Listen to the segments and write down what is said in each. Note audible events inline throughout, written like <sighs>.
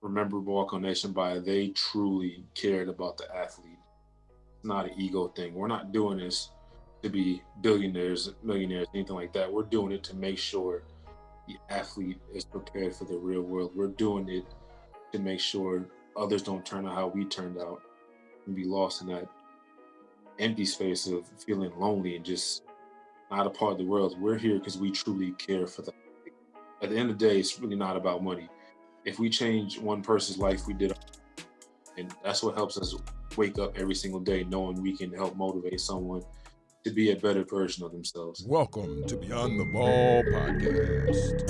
remember Walk Nation by they truly cared about the athlete. It's not an ego thing. We're not doing this to be billionaires, millionaires, anything like that. We're doing it to make sure the athlete is prepared for the real world. We're doing it to make sure others don't turn out how we turned out and be lost in that empty space of feeling lonely and just not a part of the world. We're here because we truly care for them. At the end of the day, it's really not about money. If we change one person's life, we did. And that's what helps us wake up every single day knowing we can help motivate someone to be a better version of themselves. Welcome to Beyond the Ball podcast.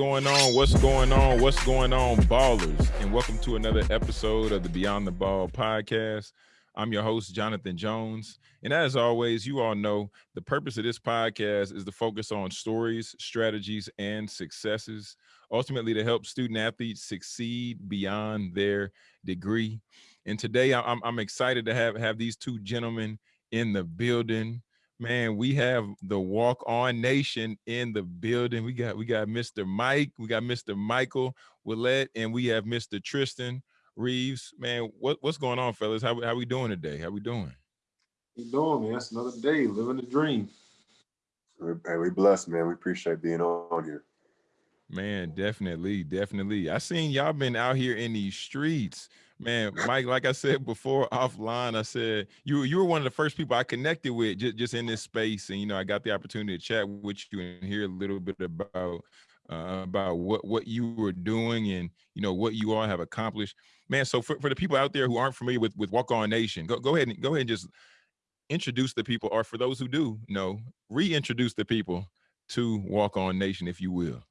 Going on? What's going on? What's going on, ballers? And welcome to another episode of the Beyond the Ball podcast. I'm your host, Jonathan Jones. And as always, you all know the purpose of this podcast is to focus on stories, strategies, and successes, ultimately to help student athletes succeed beyond their degree. And today I'm, I'm excited to have, have these two gentlemen in the building. Man, we have the Walk On Nation in the building. We got we got Mr. Mike, we got Mr. Michael Willett, and we have Mr. Tristan Reeves. Man, what, what's going on, fellas? How, how we doing today? How we doing? you doing, man? That's another day living the dream. Hey, we blessed, man. We appreciate being on here. Man, definitely, definitely. I seen y'all been out here in these streets, man. Mike, like I said before offline, I said you you were one of the first people I connected with just, just in this space, and you know I got the opportunity to chat with you and hear a little bit about uh, about what what you were doing and you know what you all have accomplished, man. So for, for the people out there who aren't familiar with with Walk On Nation, go go ahead and go ahead and just introduce the people, or for those who do know, reintroduce the people to Walk On Nation, if you will.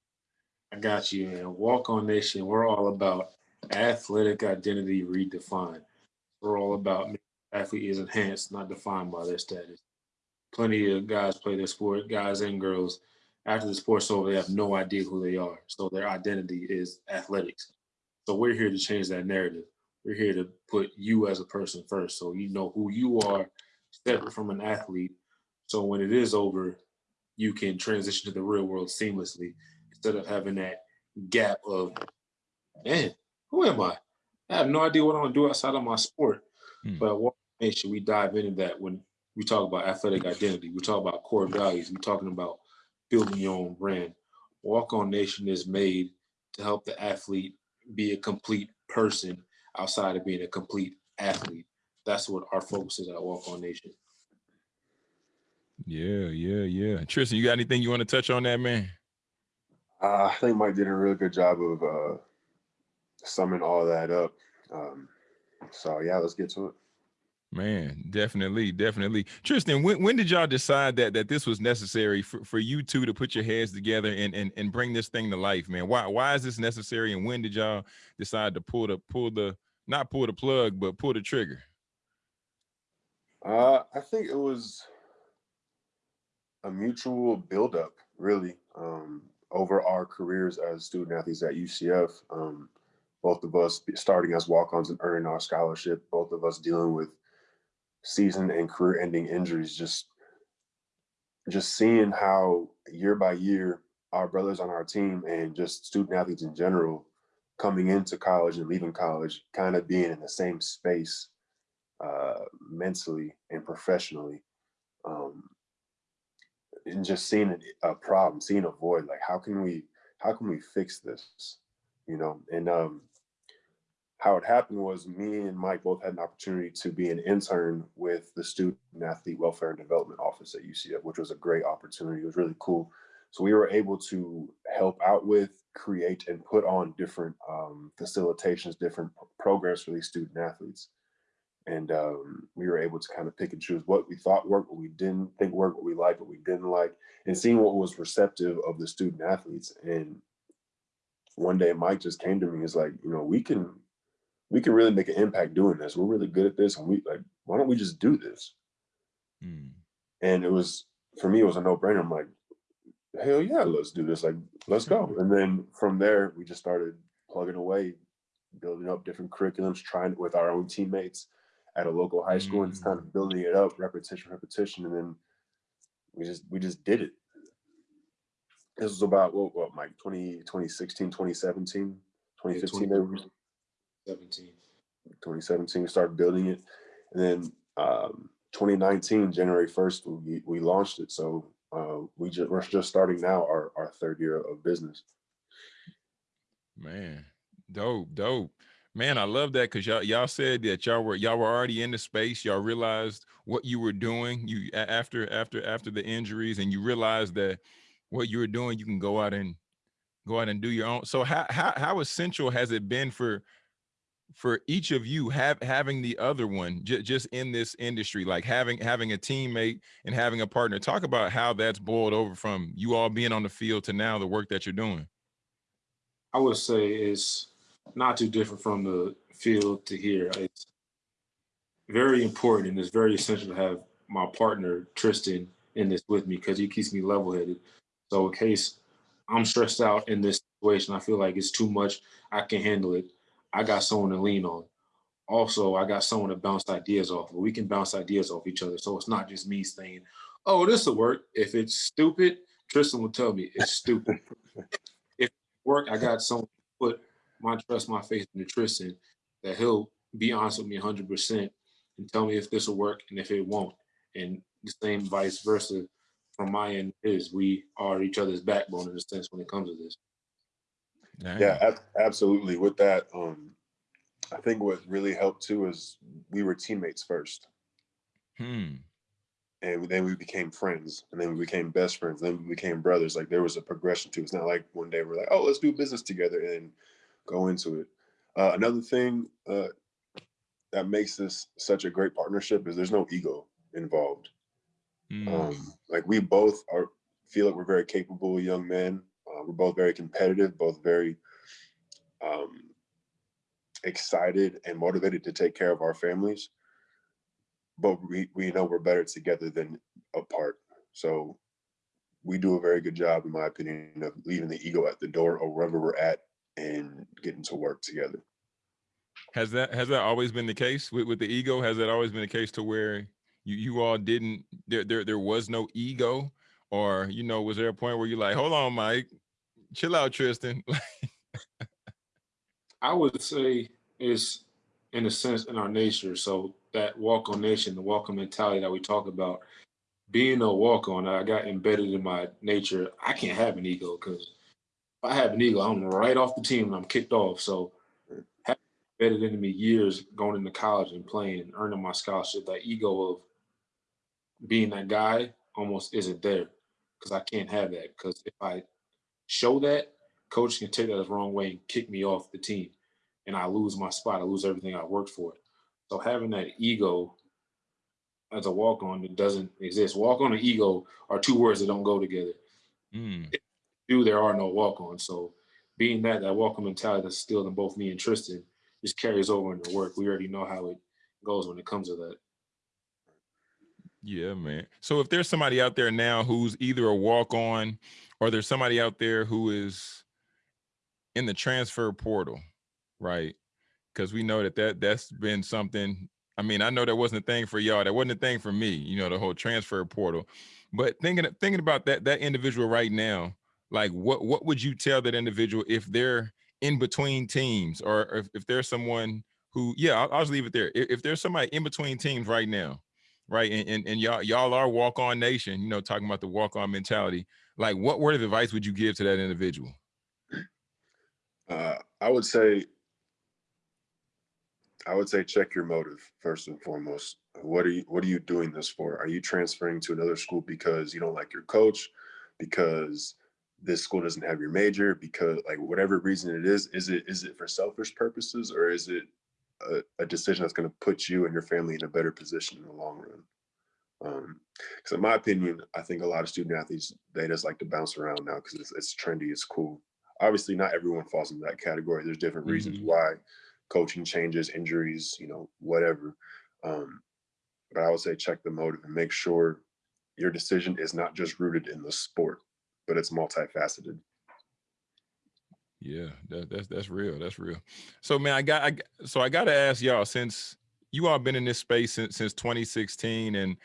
I got you, man. Walk On Nation, we're all about athletic identity redefined. We're all about athlete is enhanced, not defined by their status. Plenty of guys play their sport, guys and girls. After the sport's over, they have no idea who they are. So their identity is athletics. So we're here to change that narrative. We're here to put you as a person first. So you know who you are separate from an athlete. So when it is over, you can transition to the real world seamlessly instead of having that gap of, man, who am I? I have no idea what I'm gonna do outside of my sport. Hmm. But at Walk Nation, we dive into that when we talk about athletic identity. We talk about core values. We're talking about building your own brand. Walk On Nation is made to help the athlete be a complete person outside of being a complete athlete that's what our focus is at Walk On Nation. Yeah, yeah, yeah. Tristan, you got anything you want to touch on that, man? Uh, I think Mike did a really good job of uh, summing all that up. Um, so yeah, let's get to it. Man, definitely, definitely. Tristan, when, when did y'all decide that that this was necessary for, for you two to put your heads together and, and and bring this thing to life, man? Why why is this necessary and when did y'all decide to pull the pull the not pull the plug, but pull the trigger? Uh, I think it was a mutual buildup, really, um, over our careers as student athletes at UCF. Um, both of us starting as walk-ons and earning our scholarship, both of us dealing with season and career-ending injuries. Just, just seeing how year by year our brothers on our team and just student athletes in general coming into college and leaving college, kind of being in the same space uh, mentally and professionally. Um, and just seeing a problem, seeing a void, like how can we, how can we fix this? You know, and um, how it happened was me and Mike both had an opportunity to be an intern with the Student Athlete Welfare and Development Office at UCF, which was a great opportunity. It was really cool. So we were able to help out with, create, and put on different um, facilitations, different programs for these student athletes and um, we were able to kind of pick and choose what we thought worked, what we didn't think worked, what we liked, what we didn't like, and seeing what was receptive of the student athletes. And one day Mike just came to me, and he's like, you know, we can, we can really make an impact doing this. We're really good at this. And we like, why don't we just do this? Mm. And it was, for me, it was a no brainer. I'm like, hell yeah, let's do this. Like, let's go. <laughs> And then from there, we just started plugging away, building up different curriculums, trying with our own teammates at a local high school and just kind Mm. of building it up, repetition, repetition, and then we just we just did it. This was about what, what Mike 20, 2016, 2017, 2015, maybe 17. 2017 we started building it and then um 2019 january 1st we, we launched it so uh we just we're just starting now our, our third year of business Man, dope, dope. Man, I love that because y'all y'all said that y'all were y'all were already in the space. Y'all realized what you were doing. You after after after the injuries, and you realized that what you were doing, you can go out and go out and do your own. So how how how essential has it been for for each of you have having the other one just in this industry, like having having a teammate and having a partner? Talk about how that's boiled over from you all being on the field to now the work that you're doing. I would say it's not too different from the field to here. It's very important and it's very essential to have my partner Tristan in this with me because he keeps me level headed. So in case I'm stressed out in this situation, I feel like it's too much, I can handle it. I got someone to lean on. Also, I got someone to bounce ideas off. of. We can bounce ideas off each other. So it's not just me saying, "Oh, this will work." If it's stupid, Tristan will tell me it's stupid. <laughs> if it work, I got someone to put my trust, my faith in Tristan that he'll be honest with me 100% and tell me if this will work and if it won't. And the same vice versa from my end is we are each other's backbone in a sense when it comes to this. yeah ab- absolutely with that um i think what really helped too is we were teammates first Hmm. and then we became friends and then we became best friends then we became brothers like there was a progression to it's not like one day we're like oh let's do business together and go into it. Uh, another thing uh, that makes this such a great partnership is there's no ego involved. Mm. um, like we both are feel like we're very capable young men. Uh, we're both very competitive both very um, excited and motivated to take care of our families. But we, we know we're better together than apart. So we do a very good job in my opinion of leaving the ego at the door or wherever we're at and getting to work together Has that has that always been the case with, with the ego? Has that always been the case to where you you all didn't there there there was no ego, or you know was there a point where you're like, hold on, Mike, chill out, Tristan? <laughs> I would say it's in a sense in our nature. So that walk on nation, the walk on mentality that we talk about, being a walk on, I got embedded in my nature. I can't have an ego because if I have an ego, I'm right off the team and I'm kicked off. So having embedded into me years going into college and playing and earning my scholarship, that ego of being that guy almost isn't there because I can't have that. Because if I show that, coach can take that the wrong way and kick me off the team and I lose my spot. I lose everything I worked for. So having that ego as a walk on that doesn't exist. Walk on and ego are two words that don't go together. Mm, Do there are no walk on. So being that that on mentality that's still in both me and Tristan just carries over into work. We already know how it goes when it comes to that. yeah, man. So if there's somebody out there now who's either a walk on, or there's somebody out there who is in the transfer portal, right? Because we know that that that's been something. I mean, I know that wasn't a thing for y'all. That wasn't a thing for me. You know, the whole transfer portal. But thinking thinking about that that individual right now, like what what would you tell that individual if they're in between teams, or if, if there's someone who, yeah, I'll, I'll just leave it there. If, if there's somebody in between teams right now, right, and, and and y'all y'all are walk on nation, you know, talking about the walk on mentality. Like, what word of advice would you give to that individual? Uh, I would say, I would say check your motive first and foremost. What are you What are you doing this for? Are you transferring to another school because you don't like your coach? Because this school doesn't have your major? Because like whatever reason it is, is it is it for selfish purposes or is it a, a decision that's going to put you and your family in a better position in the long run? Because in my opinion, I think a lot of student athletes they just like to bounce around now because it's, it's trendy, it's cool obviously not everyone falls into that category there's different reasons Mhm. why coaching changes injuries you know whatever um, but i would say check the motive and make sure your decision is not just rooted in the sport but it's multifaceted Yeah, that, that's that's real. That's real. So man, I got I so I got to ask y'all since you all been in this space since since 2016, and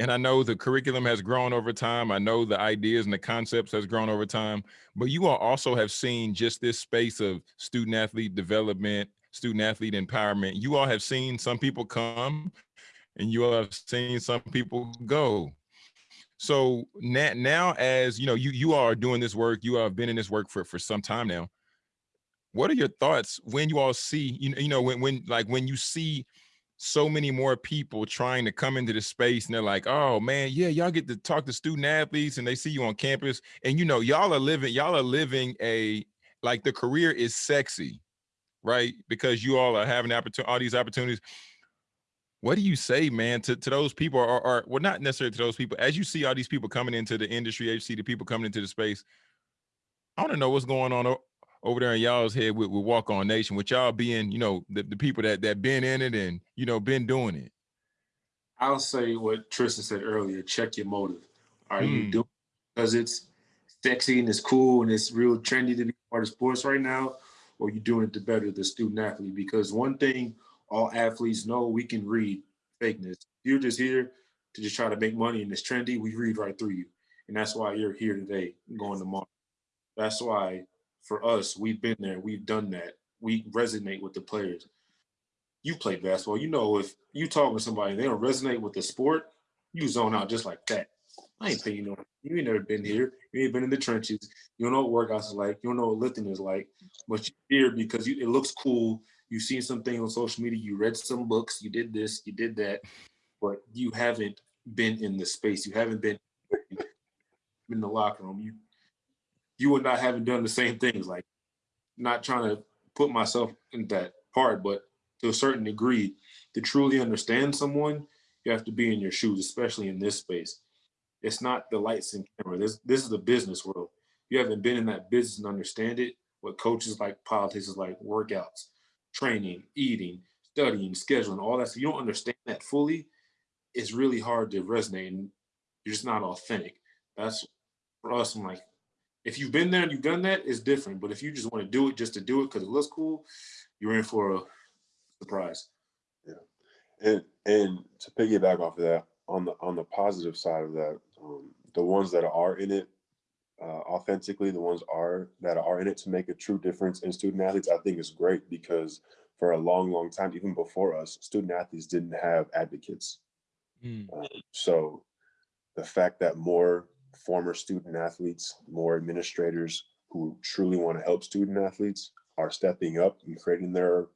and I know the curriculum has grown over time. I know the ideas and the concepts has grown over time, but you all also have seen just this space of student athlete development, student athlete empowerment. You all have seen some people come and you all have seen some people go. So now, now as you know, you you are doing this work, you have been in this work for, for some time now. What are your thoughts when you all see, you know, you know, when when like when you see so many more people trying to come into the space and they're like, oh man, yeah, y'all get to talk to student athletes and they see you on campus. And you know, y'all are living, y'all are living a like the career is sexy, right? Because you all are having opportunity, all these opportunities. What do you say, man, to, to those people or, or well, not necessarily to those people, as you see all these people coming into the industry, as you see the people coming into the space, I want to know what's going on over there in y'all's head with, with Walk On Nation, with y'all being, you know, the, the people that that been in it and you know been doing it. I'll say what Tristan said earlier. Check your motive. Are mm. you hmm. doing because it's sexy and it's cool and it's real trendy to be part of sports right now, or you doing it to better the student athlete? Because one thing all athletes know, we can read fakeness. You're just here to just try to make money and it's trendy. We read right through you, and that's why you're here today, going tomorrow. That's why for us, we've been there, we've done that. We resonate with the players. You play basketball, you know if you talk with somebody they don't resonate with the sport, you zone out just like that. I ain't paying you no. You ain't never been here. You ain't been in the trenches. You don't know what workouts are like. You don't know what lifting is like. But you're here because you, it looks cool. You've seen something on social media. You read some books. You did this. You did that. But you haven't been in the space. You haven't been in the locker room. You you and not haven't done the same things. Like, not trying to put myself in that part, but to a certain degree, to truly understand someone, you have to be in your shoes, especially in this space. It's not the lights and camera. This this is the business world. You haven't been in that business and understand it. What coaches like, politics is like, workouts, training, eating, studying, scheduling, all that. So you don't understand that fully. It's really hard to resonate, and you're just not authentic. That's for us. I'm like, if you've been there and you've done that, it's different. But if you just want to do it just to do it because it looks cool, you're in for a surprise. Yeah, and and to piggyback off of that, on the on the positive side of that, um, the ones that are in it uh, authentically, the ones are that are in it to make a true difference in student athletes, I think is great because for a long, long time, even before us, student athletes didn't have advocates. Mm. Um, so the fact that more former student athletes, more administrators who truly want to help student athletes are stepping up and creating their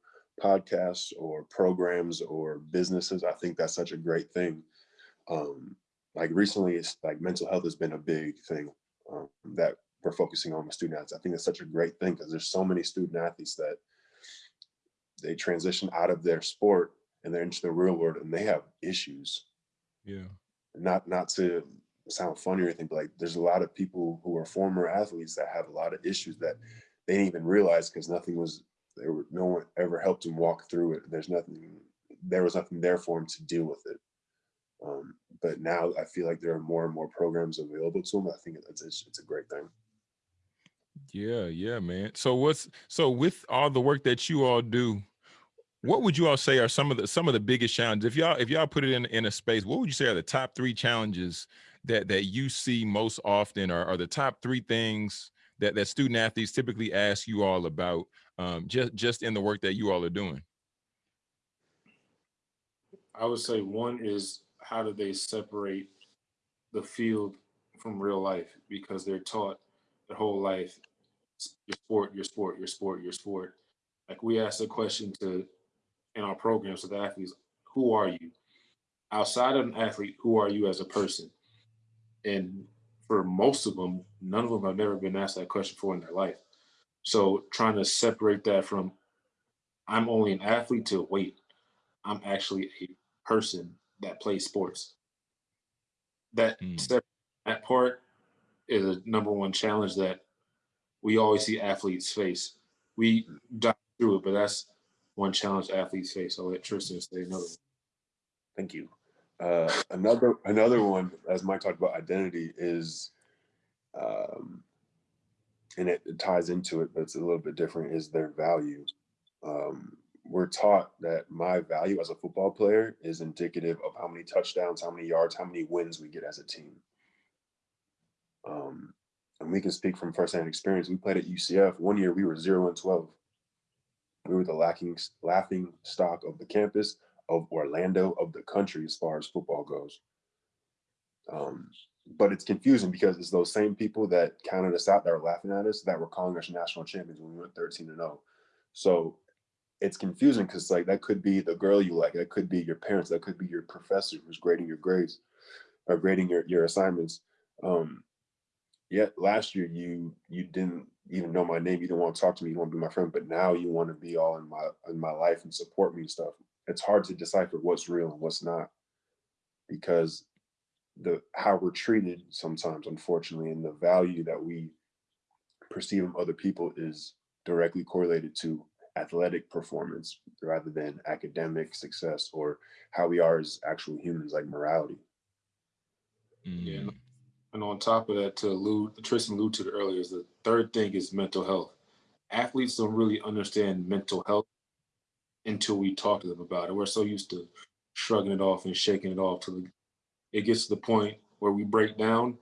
podcasts or programs or businesses. I think that's such a great thing. Um, like recently, it's like mental health has been a big thing um, that we're focusing on with student athletes. I think it's such a great thing because there's so many student athletes that they transition out of their sport and they're into the real world and they have issues. Yeah. Not not to sound funny or anything, but like there's a lot of people who are former athletes that have a lot of issues that they didn't even realize because nothing was there were no one ever helped them walk through it. There's nothing there was nothing there for them to deal with it. Um, but now I feel like there are more and more programs available to them. I think it's, it's, it's a great thing. Yeah, yeah, man. So what's so with all the work that you all do, what would you all say are some of the some of the biggest challenges? If y'all if y'all put it in in a space, what would you say are the top three challenges that that you see most often are, are the top three things that that student athletes typically ask you all about um, just just in the work that you all are doing? I would say one is how do they separate the field from real life because they're taught their whole life your sport, your sport, your sport, your sport. Like we ask a question to in our programs with athletes, who are you? Outside of an athlete, who are you as a person? and for most of them, none of them have never been asked that question before in their life. So trying to separate that from I'm only an athlete to wait, I'm actually a person that plays sports. That mm. that part is a number one challenge that we always see athletes face. We dive through it, but that's one challenge athletes face. I'll let Tristan say another. Thank you. Uh, another another one, as Mike talked about identity, is, um, and it, it, ties into it, but it's a little bit different. Is their value? Um, we're taught that my value as a football player is indicative of how many touchdowns, how many yards, how many wins we get as a team. Um, and we can speak from firsthand experience. We played at UCF. One year we were zero and twelve. We were the lacking laughing stock of the campus of Orlando of the country as far as football goes. Um, but it's confusing because it's those same people that counted us out that were laughing at us that were calling us national champions when we went 13 and 0. So it's confusing because like that could be the girl you like, that could be your parents, that could be your professor who's grading your grades or grading your, your assignments. Um, yet last year you you didn't even know my name, you didn't want to talk to me, you want to be my friend, but now you want to be all in my in my life and support me and stuff. It's hard to decipher what's real and what's not because the how we're treated sometimes, unfortunately, and the value that we perceive of other people is directly correlated to athletic performance rather than academic success or how we are as actual humans, like morality. Yeah. Mm. And on top of that, to allude, Tristan alluded to it earlier, is the third thing is mental health. Athletes don't really understand mental health until we talk to them about it. We're so used to shrugging it off and shaking it off till it gets to the point where we break down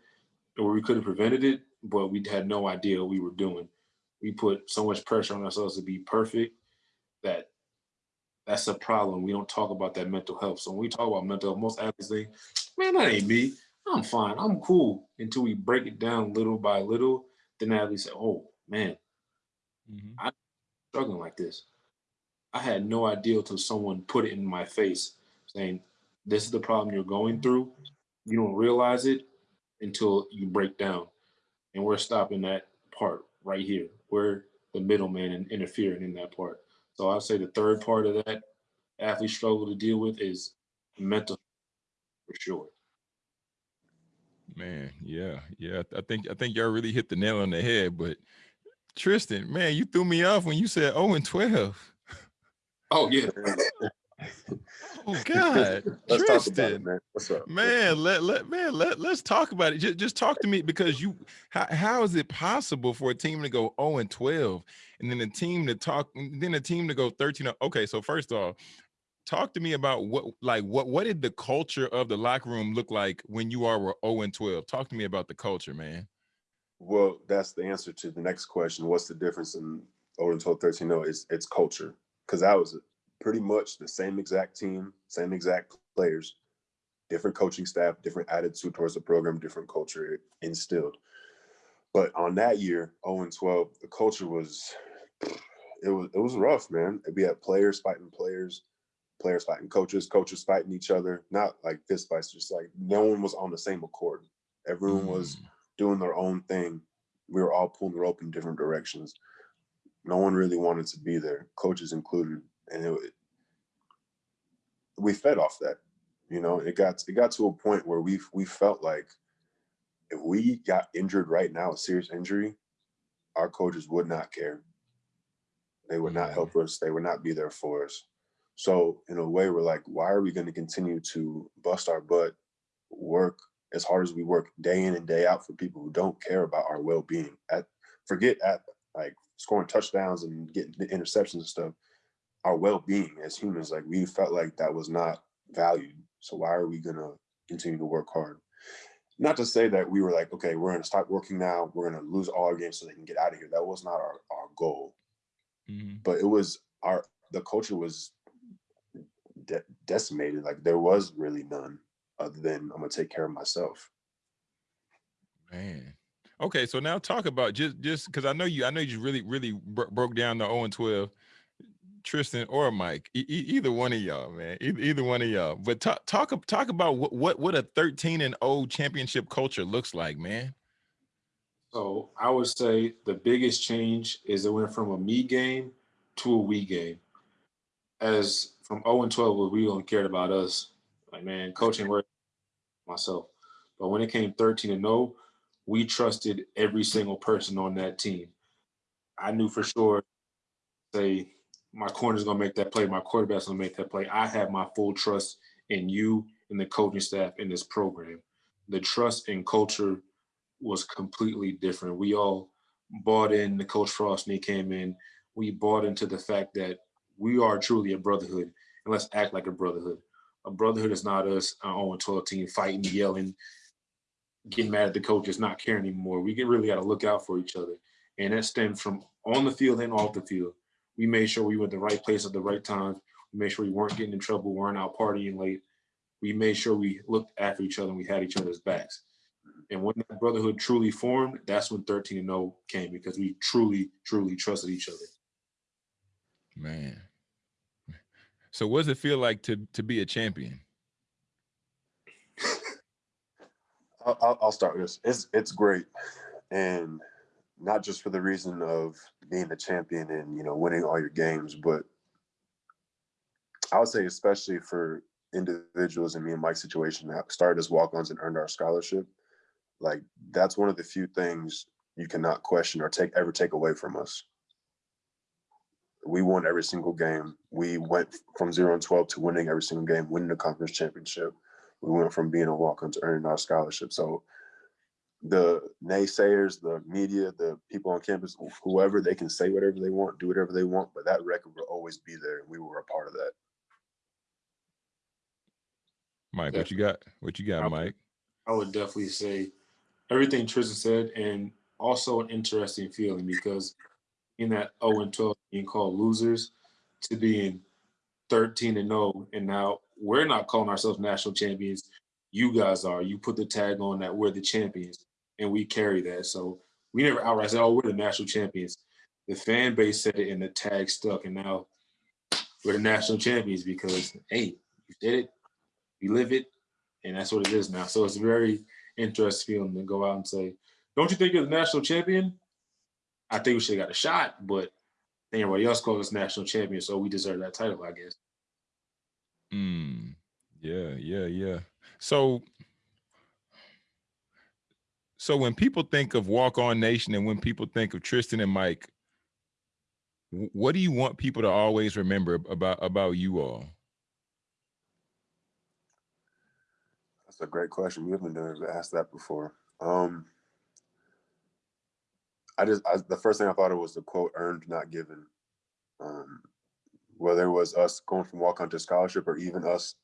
or we could have prevented it, but we had no idea what we were doing. We put so much pressure on ourselves to be perfect that that's a problem. We don't talk about that mental health. So when we talk about mental health, most athletes think, man, that ain't me. I'm fine. I'm cool. Until we break it down little by little, then athletes say, oh man, mm-hmm. I'm struggling like this. I had no idea until someone put it in my face saying, this is the problem you're going through. You don't realize it until you break down. And we're stopping that part right here. We're the middleman and interfering in that part. So I'd say the third part of that athletes struggle to deal with is mental for sure. Man, yeah, yeah. I think I think y'all really hit the nail on the head. But Tristan, man, you threw me off when you said 0 and 12. Oh yeah. Oh <laughs> God, Tristan, it, man. What's up? Man, let let man let let's talk about it. Just just talk to me because you how how is it possible for a team to go 0 and 12 and then a team to talk then a team to go 13? Okay, so first off, talk to me about what like what what did the culture of the locker room look like when you are were 0 and 12? Talk to me about the culture, man. Well, that's the answer to the next question. What's the difference in 0 and 12, 13? No, it's it's culture. Because that was pretty much the same exact team, same exact players, different coaching staff, different attitude towards the program, different culture instilled. But on that year, 0 and 12, the culture was it was it was rough, man. We had players fighting players, players fighting coaches, coaches fighting each other. Not like fist fights, just like no one was on the same accord. Everyone mm. was doing their own thing. We were all pulling the rope in different directions. No one really wanted to be there, coaches included and it, we fed off that. You know, it got it got to a point where we we felt like if we got injured right now, a serious injury, our coaches would not care. They would not help mm-hmm. us. They would not be there for us. So in a way, we're like, why are we going to continue to bust our butt, work as hard as we work day in and day out for people who don't care about our well-being? At forget at like scoring touchdowns and getting the interceptions and stuff our well-being as humans like we felt like that was not valued. So why are we going to continue to work hard? Not to say that we were like okay we're going to stop working now. We're going to lose all our games so they can get out of here. That was not our, our goal. Mm-hmm. but it was our the culture was de- decimated. Like there was really none other than i'm going to take care of myself. Man. Okay so now talk about just just because i know you i know you really really bro- broke down the 0 and 12 Tristan or Mike, e either one of y'all, man, either, either one of y'all. But talk talk talk about what what what a 13 and 0 championship culture looks like, man. So I would say the biggest change is it went from a me game to a we game. As from 0 and 12, we only cared about us. Like man, coaching work myself. But when it came 13 and 0, we trusted every single person on that team. I knew for sure, say my corner's gonna make that play, my quarterback's gonna make that play. I have my full trust in you and the coaching staff in this program. The trust and culture was completely different. We all bought in the Coach Frost when he came in. We bought into the fact that we are truly a brotherhood, and let's act like a brotherhood. A brotherhood is not us, uh, on own 12 team, fighting, yelling, getting mad at the coaches, not caring anymore. We get really got to look out for each other. And that stems from on the field and off the field. We made sure we were at the right place at the right time. We made sure we weren't getting in trouble, weren't out partying late. We made sure we looked after each other and we had each other's backs. And when that brotherhood truly formed, that's when 13 and 0 came because we truly, truly trusted each other. Man. So what does it feel like to to be a champion? <laughs> I'll, I'll start with this. It's it's great, and not just for the reason of being the champion and you know winning all your games, but I would say especially for individuals in me and Mike's situation that started as walk-ons and earned our scholarship, like that's one of the few things you cannot question or take ever take away from us. We won every single game. We went from zero and twelve to winning every single game, winning the conference championship. We went from being a walk-on to earning our scholarship. So the naysayers, the media, the people on campus, whoever, they can say whatever they want, do whatever they want, but that record will always be there, and we were a part of that. Mike, what you got? What you got, I- Mike? I would definitely say everything Tristan said, and also an interesting feeling because in that 0 and 12 being called losers to being 13 and 0, and now we're not calling ourselves national champions. You guys are. You put the tag on that we're the champions, and we carry that. So we never outright said, "Oh, we're the national champions." The fan base said it, and the tag stuck, and now we're the national champions because hey, you did it, you live it, and that's what it is now. So it's very interesting feeling to go out and say, "Don't you think you're the national champion?" I think we should have got a shot, but everybody else calls us national champion, so we deserve that title, I guess. Mm, yeah, yeah, yeah. So, so when people think of Walk On Nation and when people think of Tristan and Mike, what do you want people to always remember about about you all? That's a great question. We haven't been asked that before. Um, I just I, the first thing I thought of was the quote "earned, not given." Um, whether it was us going from walk on to scholarship or even us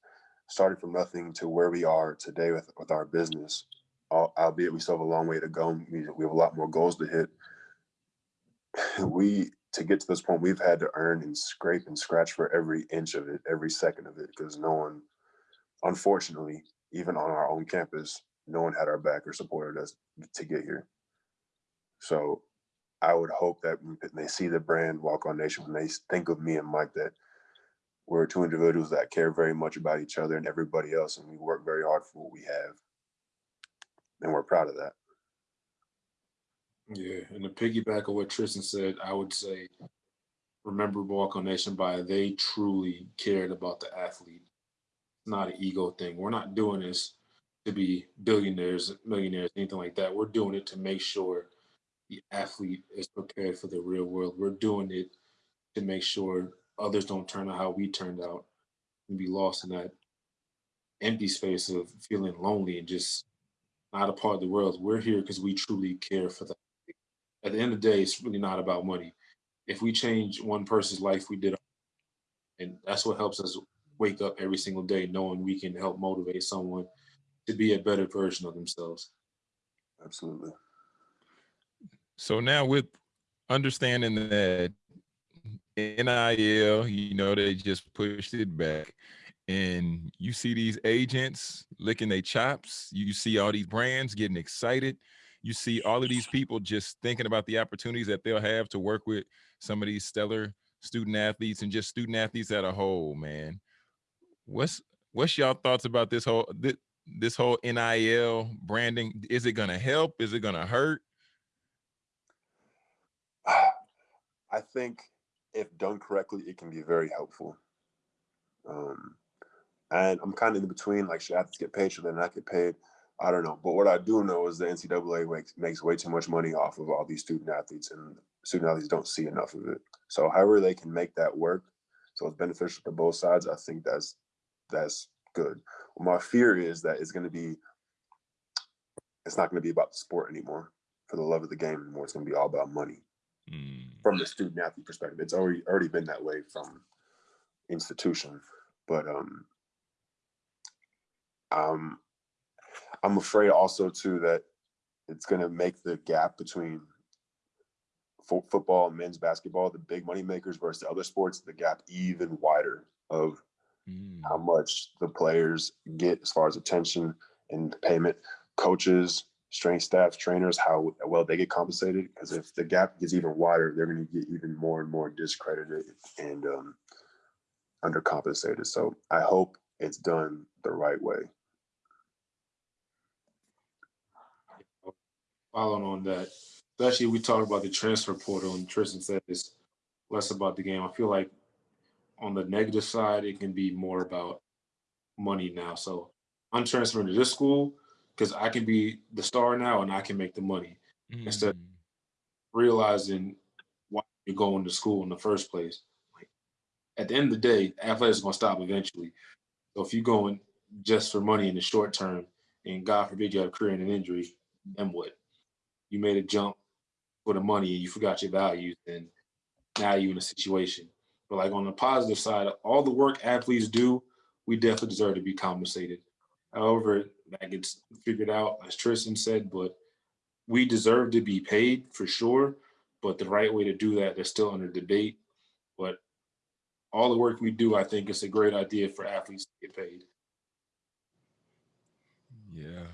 starting from nothing to where we are today with with our business, albeit we still have a long way to go. We, we have a lot more goals to hit. <sighs> We to get to this point, we've had to earn and scrape and scratch for every inch of it, every second of it, because no one, unfortunately, even on our own campus, no one had our back or supported us to get here. So I would hope that when they see the brand Walk On Nation, when they think of me and Mike, that we're two individuals that care very much about each other and everybody else, and we work very hard for what we have. And we're proud of that. Yeah, and to piggyback on what Tristan said, I would say remember Walk on Nation by they truly cared about the athlete. It's not an ego thing. We're not doing this to be billionaires, millionaires, anything like that. We're doing it to make sure the athlete is prepared for the real world. We're doing it to make sure others don't turn out how we turned out and be lost in that empty space of feeling lonely and just not a part of the world. We're here because we truly care for the at the end of the day, it's really not about money. If we change one person's life, we did, and that's what helps us wake up every single day, knowing we can help motivate someone to be a better version of themselves. Absolutely. So now with understanding that NIL, you know, they just pushed it back. And you see these agents licking their chops. You see all these brands getting excited. You see all of these people just thinking about the opportunities that they'll have to work with some of these stellar student athletes and just student athletes at a whole, man. What's what's y'all thoughts about this whole this, this whole NIL branding? Is it gonna help? Is it gonna hurt? <sighs> I think if done correctly, it can be very helpful. Um, and I'm kind of in between, like, should athletes get paid? Should they not get paid? I don't know. But what I do know is the NCAA makes, makes way too much money off of all these student athletes, and student athletes don't see enough of it. So, however they can make that work, so it's beneficial to both sides. I think that's that's good. my fear is that it's going to be, it's not going to be about the sport anymore. For the love of the game anymore, it's going to be all about money Mm, from the student athlete perspective. It's already already been that way from institution. But um, um, I'm afraid also too that it's going to make the gap between fo- football and men's basketball, the big money makers versus the other sports, the gap even wider of Mm. how much the players get as far as attention and payment. Coaches, strength staff, trainers, how well they get compensated. Because if the gap gets even wider, they're going to get even more and more discredited and um, undercompensated. So I hope it's done the right way. Following on that, especially we talked about the transfer portal and Tristan said it's less about the game. I feel like on the negative side, it can be more about money now. So I'm transferring to this school because I can be the star now and I can make the money. Instead- Mm. Realizing why you're going to school in the first place. Like, at the end of the day, athletics is going to stop eventually. So if you're going just for money in the short term, and God forbid you have a career and an injury, then what? You made a jump for the money and you forgot your values, and now you're in a situation. But like on the positive side, all the work athletes do, we definitely deserve to be compensated. However, that gets figured out, as Tristan said, but we deserve to be paid for sure. But the right way to do that, they're still under debate. But all the work we do, I think it's a great idea for athletes to get paid. Yeah,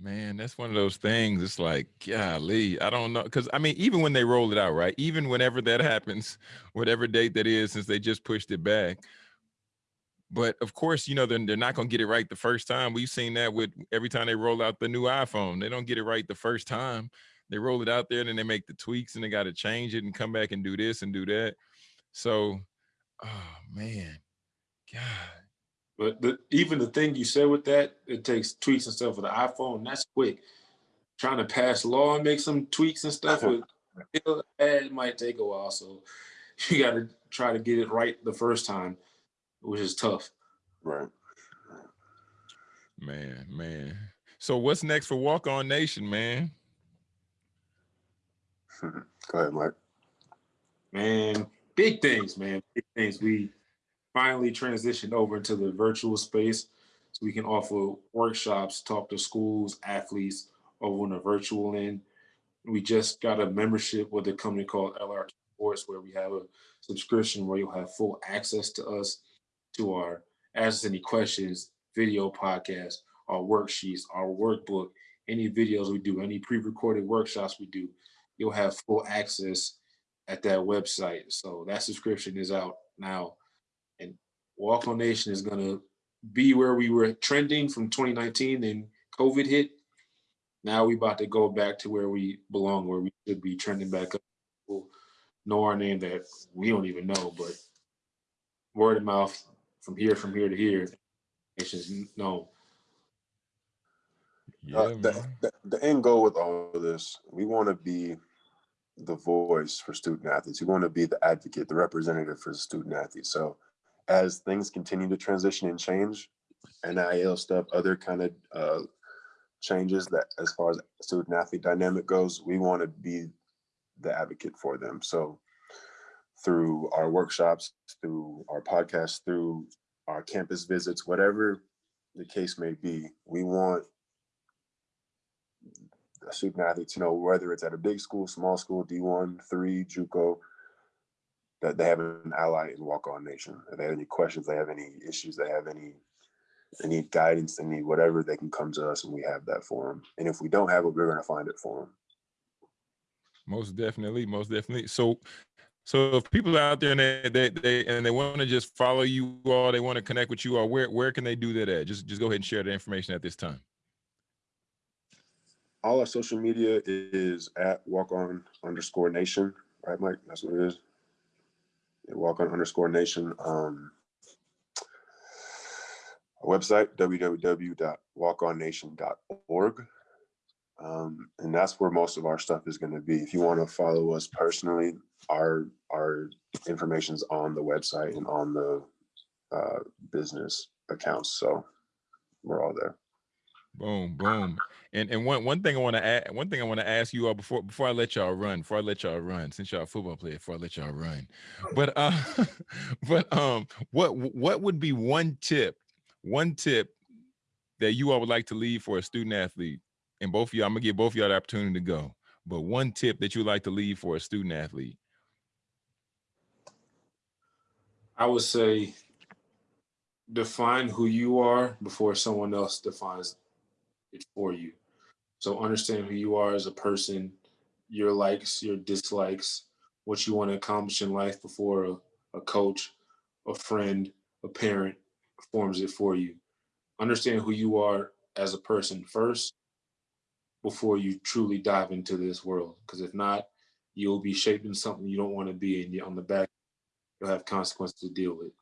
man, that's one of those things. It's like, golly, I don't know. Cause I mean, even when they roll it out, right? Even whenever that <laughs> happens, whatever date that is, since they just pushed it back. But of course, you know, they're, they're not going to get it right the first time. We've seen that with every time they roll out the new iPhone, they don't get it right the first time. They roll it out there and then they make the tweaks and they got to change it and come back and do this and do that. So, oh man, God. But the, even the thing you said with that, it takes tweaks and stuff with the iPhone. That's quick. Trying to pass law and make some tweaks and stuff uh-huh. with it might take a while. So <laughs> you got to try to get it right the first time, which is tough. Right. Man, man. So what's next for Walk On Nation, man? <laughs> Go ahead, Mike. Man, big things, man. Big things. We finally transitioned over into the virtual space so we can offer workshops, talk to schools, athletes over on the virtual end. We just got a membership with a company called LR Sports where we have a subscription where you'll have full access to us, to our ask us any questions, video podcast, our worksheets, our workbook, any videos we do, any pre-recorded workshops we do, you'll have full access at that website. So that subscription is out now. And Walk On Nation is gonna be where we were trending from 2019 and COVID hit. Now we about to go back to where we belong, where we should be trending back up. People know our name that we don't even know, but word of mouth from here, from here to here, nation's known. Yeah, Uh, the, the, the end goal with all of this, we want to be the voice for student athletes. We want to be the advocate, the representative for student athletes. So as things continue to transition and change, NIL stuff, other kind of uh, changes that as far as student athlete dynamic goes, we want to be the advocate for them. So through our workshops, through our podcasts, through our campus visits, whatever the case may be, we want a student athlete to know whether it's at a big school, small school, D1, three, JUCO, that they have an ally in Walk On Nation. If they have any questions, they have any issues, they have any, they need guidance, they need whatever, they can come to us and we have that for them. And if we don't have it, we're gonna find it for them. Most definitely, most definitely. So, so if people are out there and they they, they and they want to just follow you all, they want to connect with you all, where where can they do that at? Just just go ahead and share the information at this time. All our social media is at Walk On underscore Nation, right, Mike? That's what it is. Walk On underscore Nation. Um, website www.walkonnation.org. Um, and that's where most of our stuff is going to be. If you want to follow us personally, our our information's on the website and on the uh, business accounts. So we're all there. Boom, boom. And and one one thing I want to add, one thing I want to ask you all before before I let y'all run, before I let y'all run, since y'all football player, before I let y'all run. But uh <laughs> but um what what would be one tip, one tip that you all would like to leave for a student athlete? And both of y'all, I'm gonna give both of y'all the opportunity to go. But one tip that you would like to leave for a student athlete. I would say define who you are before someone else defines it for you. So understand who you are as a person, your likes, your dislikes, what you want to accomplish in life before a, a coach, a friend, a parent forms it for you. Understand who you are as a person first before you truly dive into this world. Because if not, you'll be shaping something you don't want to be, and on the back, you'll have consequences to deal with.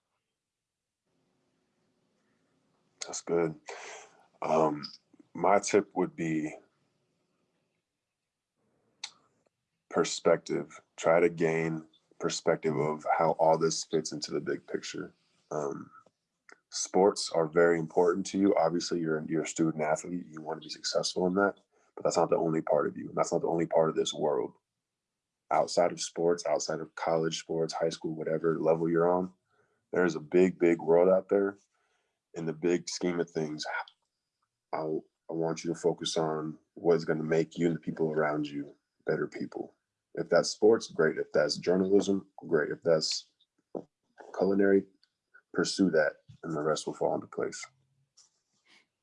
That's good. Um, my tip would be perspective. Try to gain perspective of how all this fits into the big picture. Um, sports are very important to you. Obviously, you're you're a student athlete. You want to be successful in that, but that's not the only part of you. And that's not the only part of this world. Outside of sports, outside of college sports, high school, whatever level you're on, there's a big, big world out there. In the big scheme of things, I I want you to focus on what's going to make you and the people around you better people. If that's sports, great. If that's journalism, great. If that's culinary, pursue that and the rest will fall into place.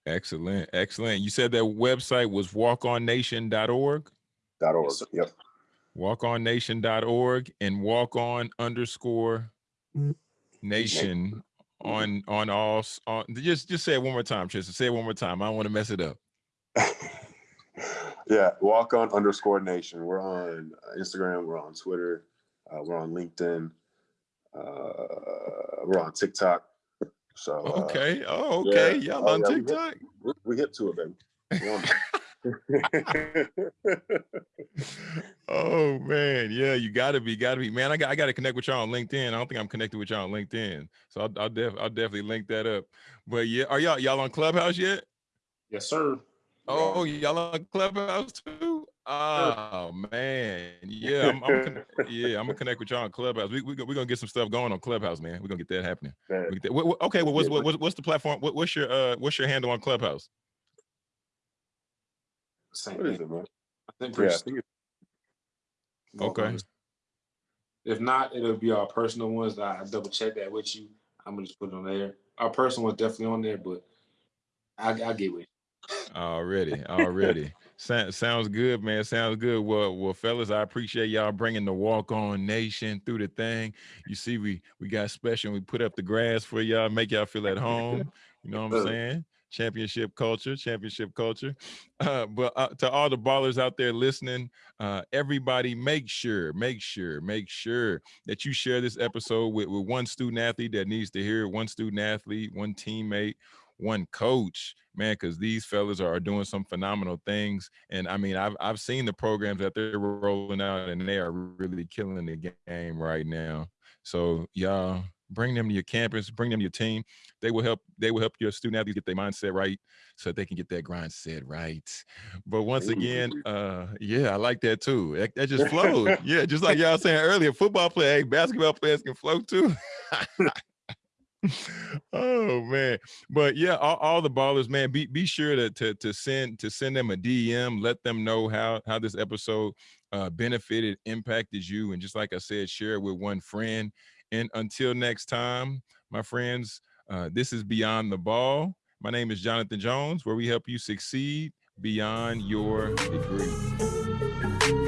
Excellent. Excellent. You said that website was walkonnation.org? Dot .org. Yep. Walkonnation.org and walk on underscore mm. nation on on all on just just say it one more time, Tristan. Say it one more time. I don't want to mess it up. <laughs> yeah, walk on underscore nation. We're on Instagram, we're on Twitter, uh, we're on LinkedIn, uh, we're on TikTok. So uh, okay, oh okay, yeah. y'all oh, on yeah, TikTok. We hit, we hit to it, baby. <laughs> oh man, yeah, you gotta be, gotta be, man. I got, I gotta connect with y'all on LinkedIn. I don't think I'm connected with y'all on LinkedIn, so I'll, I'll, def, I'll definitely link that up. But yeah, are y'all, y'all on Clubhouse yet? Yes, sir. Oh, y'all on Clubhouse too? Oh man, yeah, I'm, I'm <laughs> yeah, I'm gonna connect with y'all on Clubhouse. We we we're gonna get some stuff going on Clubhouse, man. We're gonna get that happening. Get that. Okay, well, what's, what, what's the platform? What, what's your uh, what's your handle on Clubhouse? Same what thing. is it, man? I think, yeah, I think okay. If not, it'll be our personal ones. I double check that with you. I'm gonna just put it on there. Our personal one's definitely on there, but I I get with you. Already, already. <laughs> sounds good, man. Sounds good. Well, well, fellas, I appreciate y'all bringing the walk on nation through the thing. You see, we we got special. We put up the grass for y'all, make y'all feel at home. You know what I'm saying? Championship culture, championship culture. <sniffs> Uh, but uh, to all the ballers out there listening, uh, everybody make sure, make sure, make sure that you share this episode with, with one student athlete that needs to hear it, one student athlete, one teammate, one coach, man, because these fellas are doing some phenomenal things. And I mean, I've I've seen the programs that they're rolling out, and they are really killing the game right now. So y'all bring them to your campus, bring them to your team. They will help. They will help your student athletes get their mindset right, so they can get that grind set right. But once again, uh, yeah, I like that too. That, that just flows. <laughs> yeah, just like y'all saying earlier, football play, hey, basketball players can flow too. <laughs> oh man but yeah all, all, the ballers man be be sure to, to to send to send them a dm let them know how how this episode uh benefited impacted you and just like i said share it with one friend and until next time, my friends, uh, this is Beyond the Ball. My name is Jonathan Jones, where we help you succeed beyond your degree.